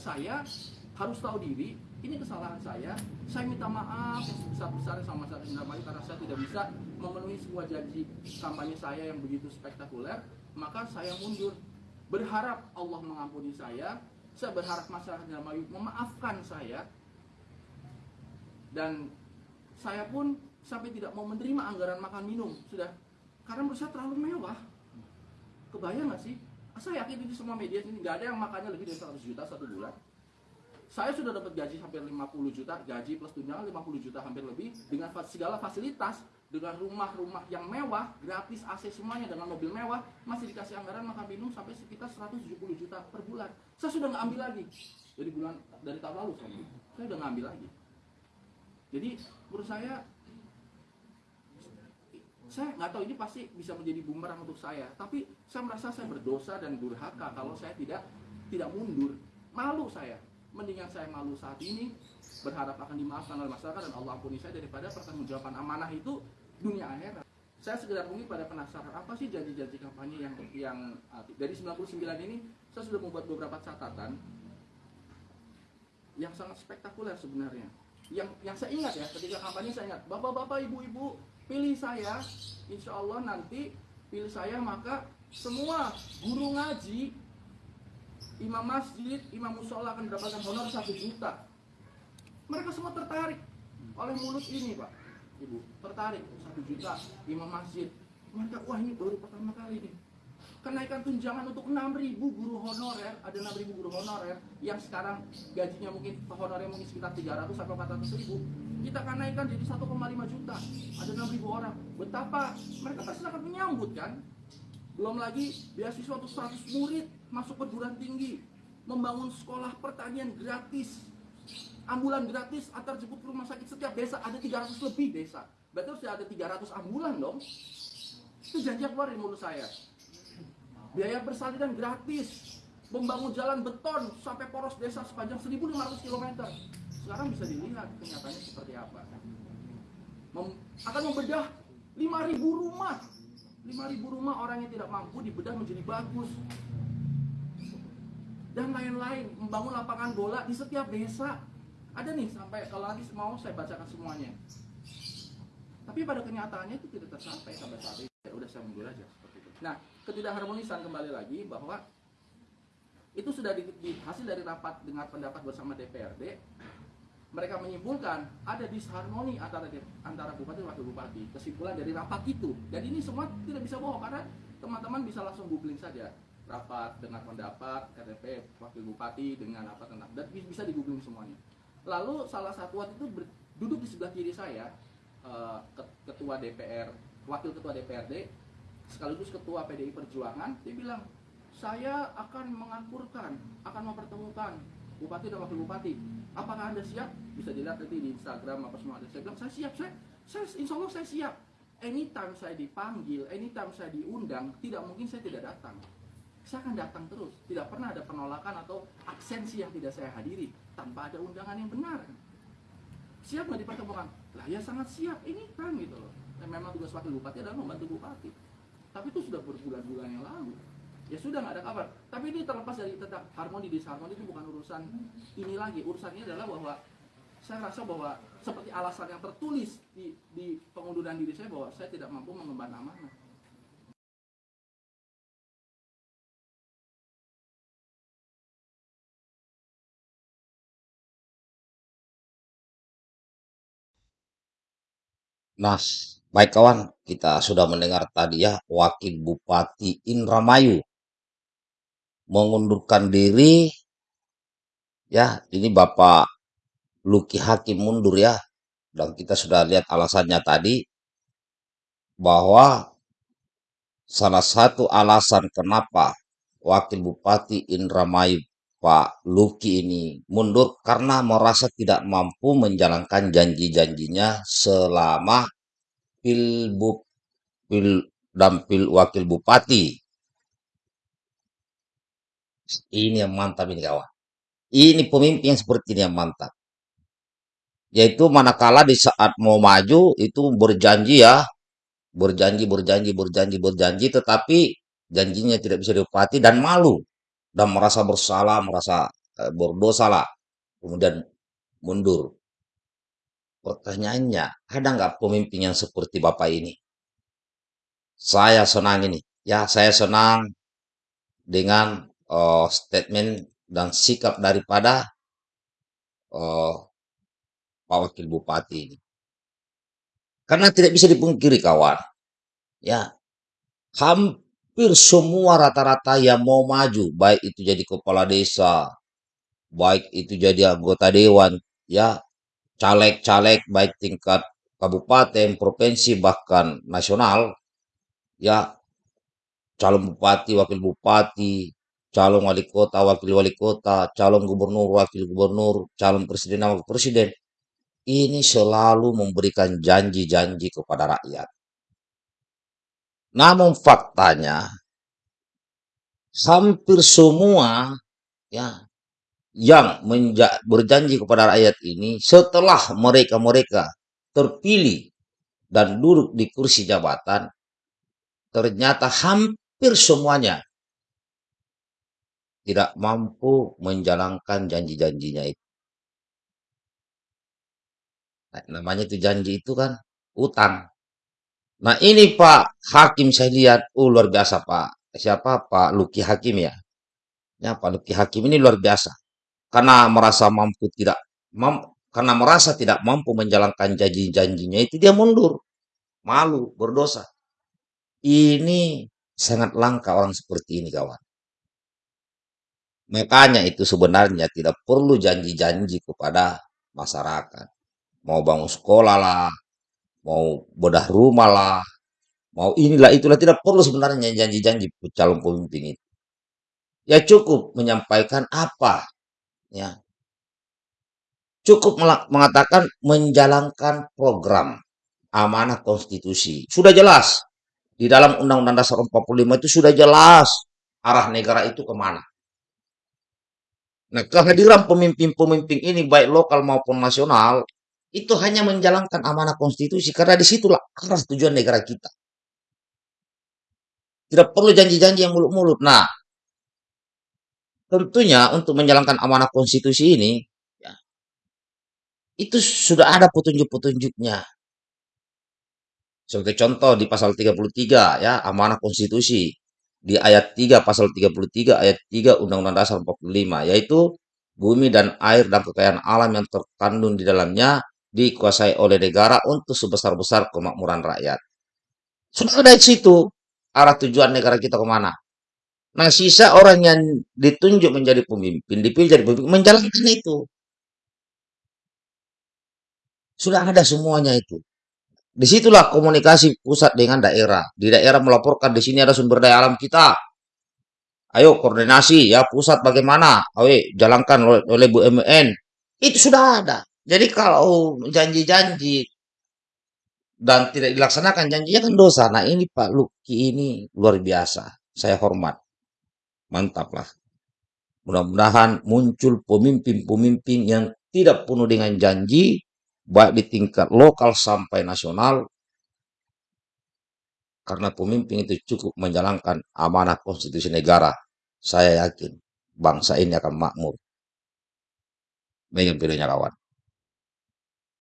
saya harus tahu diri ini kesalahan saya saya minta maaf yang sebesar-besarnya sama saya Indramayu karena saya tidak bisa memenuhi sebuah janji kampanye saya yang begitu spektakuler maka saya mundur. Berharap Allah mengampuni saya saya berharap masyarakat Indramayu memaafkan saya dan saya pun sampai tidak mau menerima anggaran makan minum sudah. Karena menurut terlalu mewah. Kebayang nggak sih saya yakin di semua media ini nggak ada yang makannya lebih dari 100 juta satu bulan. Saya sudah dapat gaji hampir 50 juta gaji plus tunjangan 50 juta hampir lebih dengan segala fasilitas dengan rumah-rumah yang mewah gratis AC semuanya dengan mobil mewah masih dikasih anggaran makan minum sampai sekitar 170 juta per bulan. Saya sudah nggak ambil lagi. Dari bulan dari tahun lalu saya, saya udah nggak ambil lagi. Jadi menurut saya saya nggak tahu ini pasti bisa menjadi bumerang untuk saya. Tapi saya merasa saya berdosa dan durhaka kalau saya tidak tidak mundur. Malu saya. Mendingan saya malu saat ini berharap akan dimaafkan oleh masyarakat dan Allah ampuni saya daripada pertanggungjawaban amanah itu dunia akhirat. Saya sekedar mungkin pada penasaran apa sih janji-janji kampanye yang yang uh, dari 99 ini? Saya sudah membuat beberapa catatan yang sangat spektakuler sebenarnya. Yang yang saya ingat ya ketika kampanye saya ingat bapak-bapak ibu-ibu pilih saya insya Allah nanti pilih saya maka semua guru ngaji imam masjid imam musola akan mendapatkan honor satu juta. Mereka semua tertarik oleh mulut ini pak. Ibu tertarik satu juta imam masjid. Mereka wah ini baru pertama kali nih kenaikan tunjangan untuk 6.000 guru honorer ada 6.000 guru honorer yang sekarang gajinya mungkin honornya mungkin sekitar 300 sampai 400 ribu kita akan naikkan jadi 1,5 juta. Ada 6.000 orang. Betapa mereka pasti sangat menyambut kan? Belum lagi beasiswa untuk 100 murid masuk perguruan tinggi membangun sekolah pertanian gratis ambulan gratis antar jemput rumah sakit setiap desa ada 300 lebih desa. Berarti harus ada 300 ambulan dong. Itu janji keluar mulut saya biaya persalinan gratis. Membangun jalan beton sampai poros desa sepanjang 1500 km sekarang bisa dilihat kenyataannya seperti apa. Mem- akan membedah 5000 rumah. 5000 rumah orang yang tidak mampu dibedah menjadi bagus. Dan lain-lain membangun lapangan bola di setiap desa. Ada nih sampai kalau nanti mau saya bacakan semuanya. Tapi pada kenyataannya itu tidak tersampai sampai saat ini. Udah saya mundur aja nah ketidakharmonisan kembali lagi bahwa itu sudah di, di- hasil dari rapat dengan pendapat bersama DPRD mereka menyimpulkan ada disharmoni antara antara bupati dan wakil bupati kesimpulan dari rapat itu. Dan ini semua tidak bisa bohong karena teman-teman bisa langsung googling saja. Rapat dengan pendapat KTP wakil bupati dengan apa tentang dan bi- bisa di googling semuanya. Lalu salah satu waktu itu ber- duduk di sebelah kiri saya eh, ket- ketua DPR wakil ketua DPRD sekaligus ketua PDI Perjuangan dia bilang saya akan mengakurkan akan mempertemukan bupati dan wakil bupati. Apakah anda siap? Bisa dilihat nanti di Instagram apa semua ada. Saya bilang saya siap saya saya insya Allah saya siap. Anytime saya dipanggil anytime saya diundang tidak mungkin saya tidak datang. Saya akan datang terus. Tidak pernah ada penolakan atau absensi yang tidak saya hadiri. Tanpa ada undangan yang benar. Siap nggak dipertemukan? Lah ya sangat siap. Ini kan gitu loh. Memang tugas wakil bupati adalah membantu bupati tapi itu sudah berbulan-bulan yang lalu. Ya sudah nggak ada kabar. Tapi ini terlepas dari tentang harmoni disharmoni itu bukan urusan ini lagi. Urusan ini adalah bahwa saya rasa bahwa seperti alasan yang tertulis di, di pengunduran diri saya bahwa saya tidak mampu mengemban amanah. Nah, baik kawan, kita sudah mendengar tadi ya Wakil Bupati Indramayu mengundurkan diri. Ya, ini Bapak Luki Hakim mundur ya. Dan kita sudah lihat alasannya tadi bahwa salah satu alasan kenapa Wakil Bupati Indramayu Pak Luki ini mundur karena merasa tidak mampu menjalankan janji-janjinya selama pil dan pil wakil bupati. Ini yang mantap ini kawan. Ini pemimpin yang seperti ini yang mantap. Yaitu manakala di saat mau maju itu berjanji ya, berjanji, berjanji, berjanji, berjanji, tetapi janjinya tidak bisa diupati dan malu dan merasa bersalah, merasa eh, berdosa lah, kemudian mundur. Pertanyaannya, ada nggak pemimpin yang seperti Bapak ini? Saya senang ini. Ya, saya senang dengan eh, statement dan sikap daripada eh, Pak Wakil Bupati ini. Karena tidak bisa dipungkiri kawan, ya hampir semua rata-rata yang mau maju, baik itu jadi kepala desa, baik itu jadi anggota dewan, ya caleg-caleg baik tingkat kabupaten, provinsi bahkan nasional, ya calon bupati, wakil bupati, calon wali kota, wakil wali kota, calon gubernur, wakil gubernur, calon presiden, wakil presiden, ini selalu memberikan janji-janji kepada rakyat. Namun faktanya hampir semua ya yang berjanji kepada rakyat ini setelah mereka-mereka terpilih dan duduk di kursi jabatan ternyata hampir semuanya tidak mampu menjalankan janji-janjinya itu. Nah, namanya itu janji itu kan utang. Nah ini Pak Hakim saya lihat, oh luar biasa Pak. Siapa Pak Luki Hakim ya? Ya Pak Luki Hakim ini luar biasa. Karena merasa mampu tidak mam, karena merasa tidak mampu menjalankan janji-janjinya itu dia mundur. Malu, berdosa. Ini sangat langka orang seperti ini kawan. Makanya itu sebenarnya tidak perlu janji-janji kepada masyarakat. Mau bangun sekolah lah, mau bedah rumah lah, mau inilah itulah tidak perlu sebenarnya janji-janji calon pemimpin itu. Ya cukup menyampaikan apa ya. Cukup mengatakan menjalankan program amanah konstitusi. Sudah jelas di dalam Undang-Undang Dasar 45 itu sudah jelas arah negara itu ke mana. Nah, kehadiran pemimpin-pemimpin ini baik lokal maupun nasional itu hanya menjalankan amanah konstitusi karena di situlah arah tujuan negara kita. Tidak perlu janji-janji yang mulut-mulut. Nah, tentunya untuk menjalankan amanah konstitusi ini, ya, itu sudah ada petunjuk-petunjuknya. Sebagai contoh di pasal 33 ya, amanah konstitusi. Di ayat 3 pasal 33 ayat 3 Undang-Undang Dasar 45 yaitu bumi dan air dan kekayaan alam yang terkandung di dalamnya dikuasai oleh negara untuk sebesar-besar kemakmuran rakyat. Sudah ada di situ arah tujuan negara kita ke mana. Nah, sisa orang yang ditunjuk menjadi pemimpin, dipilih jadi pemimpin, menjalankan itu. Sudah ada semuanya itu. Di situlah komunikasi pusat dengan daerah. Di daerah melaporkan di sini ada sumber daya alam kita. Ayo koordinasi ya pusat bagaimana? Ayo jalankan oleh, oleh BUMN. Itu sudah ada. Jadi kalau janji-janji dan tidak dilaksanakan janjinya kan dosa. Nah ini Pak Luki ini luar biasa. Saya hormat. Mantap lah. Mudah-mudahan muncul pemimpin-pemimpin yang tidak penuh dengan janji, baik di tingkat lokal sampai nasional, karena pemimpin itu cukup menjalankan amanah konstitusi negara. Saya yakin bangsa ini akan makmur. Megan videonya kawan.